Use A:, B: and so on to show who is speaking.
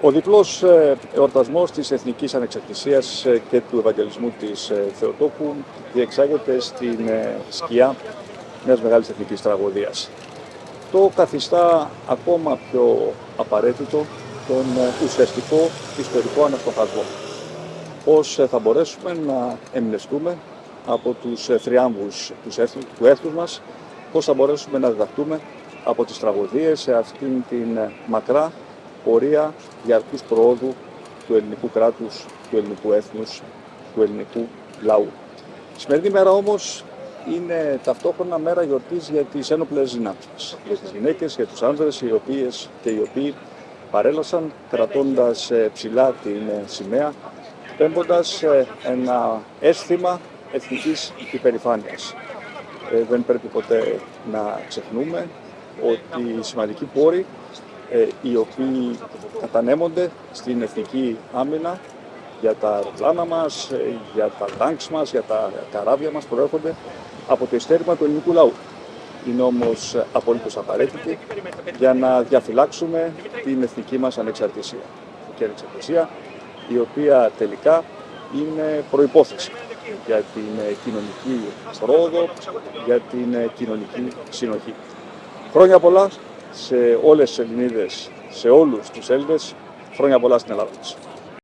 A: Ο διπλός ε, εορτασμός της Εθνικής Ανεξαρτησίας ε, και του Ευαγγελισμού της ε, Θεοτόκου διεξάγεται στην σκιά μιας μεγάλης εθνικής τραγωδίας. Το καθιστά ακόμα πιο απαραίτητο τον ουσιαστικό ιστορικό αναστοχασμό. Πώς θα μπορέσουμε να εμπνευστούμε από τους θριάμβους τους έθνους μας, πώς θα μπορέσουμε να διδαχτούμε από τις τραγωδίες σε αυτήν την μακρά πορεία διαρκούς προόδου του ελληνικού κράτους, του ελληνικού έθνους, του ελληνικού λαού. Η σημερινή μέρα όμως είναι ταυτόχρονα μέρα γιορτής για τις ένοπλες δυνάμεις για τις γυναίκες, για τους άνδρες, οι οποίες και οι οποίοι παρέλασαν κρατώντας ε, ψηλά την ε, σημαία, πέμποντας ε, ένα αίσθημα εθνικής υπερηφάνειας. δεν πρέπει ποτέ να ξεχνούμε ότι οι σημαντικοί πόροι ε, οι οποίοι κατανέμονται στην εθνική άμυνα για τα αεροπλάνα μας, ε, για τα τάγκς μας, για τα καράβια μας προέρχονται από το ειστέρημα του ελληνικού λαού. Είναι όμως απολύτως απαραίτητη για να διαφυλάξουμε την εθνική μας ανεξαρτησία. Η ανεξαρτησία η οποία τελικά είναι προϋπόθεση για την κοινωνική πρόοδο, για την κοινωνική συνοχή. Χρόνια πολλά σε όλες τις Ελληνίδες, σε όλους τους Έλληνες, χρόνια πολλά στην Ελλάδα μας.